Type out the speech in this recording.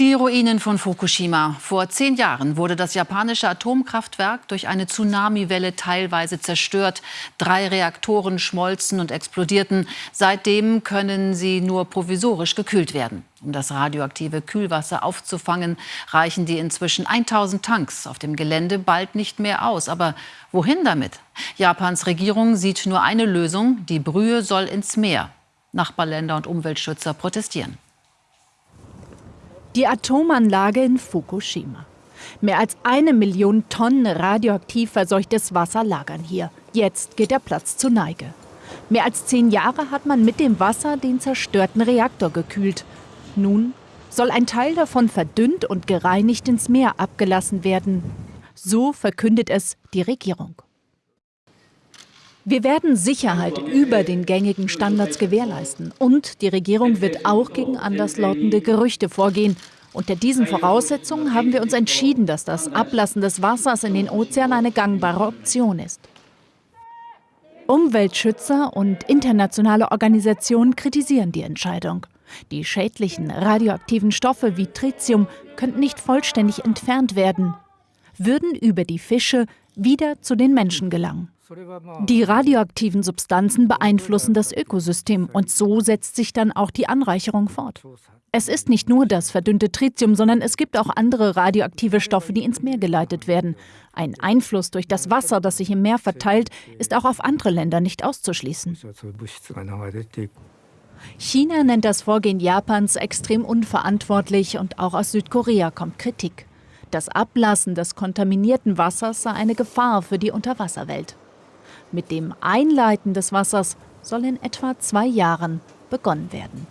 Die Ruinen von Fukushima. Vor zehn Jahren wurde das japanische Atomkraftwerk durch eine Tsunamiwelle teilweise zerstört. Drei Reaktoren schmolzen und explodierten. Seitdem können sie nur provisorisch gekühlt werden. Um das radioaktive Kühlwasser aufzufangen, reichen die inzwischen 1000 Tanks auf dem Gelände bald nicht mehr aus. Aber wohin damit? Japans Regierung sieht nur eine Lösung. Die Brühe soll ins Meer. Nachbarländer und Umweltschützer protestieren. Die Atomanlage in Fukushima. Mehr als eine Million Tonnen radioaktiv verseuchtes Wasser lagern hier. Jetzt geht der Platz zur Neige. Mehr als zehn Jahre hat man mit dem Wasser den zerstörten Reaktor gekühlt. Nun soll ein Teil davon verdünnt und gereinigt ins Meer abgelassen werden. So verkündet es die Regierung. Wir werden Sicherheit über den gängigen Standards gewährleisten. Und die Regierung wird auch gegen anderslautende Gerüchte vorgehen. Unter diesen Voraussetzungen haben wir uns entschieden, dass das Ablassen des Wassers in den Ozean eine gangbare Option ist. Umweltschützer und internationale Organisationen kritisieren die Entscheidung. Die schädlichen radioaktiven Stoffe wie Tritium könnten nicht vollständig entfernt werden, würden über die Fische wieder zu den Menschen gelangen. Die radioaktiven Substanzen beeinflussen das Ökosystem und so setzt sich dann auch die Anreicherung fort. Es ist nicht nur das verdünnte Tritium, sondern es gibt auch andere radioaktive Stoffe, die ins Meer geleitet werden. Ein Einfluss durch das Wasser, das sich im Meer verteilt, ist auch auf andere Länder nicht auszuschließen. China nennt das Vorgehen Japans extrem unverantwortlich und auch aus Südkorea kommt Kritik. Das Ablassen des kontaminierten Wassers sei eine Gefahr für die Unterwasserwelt. Mit dem Einleiten des Wassers soll in etwa zwei Jahren begonnen werden.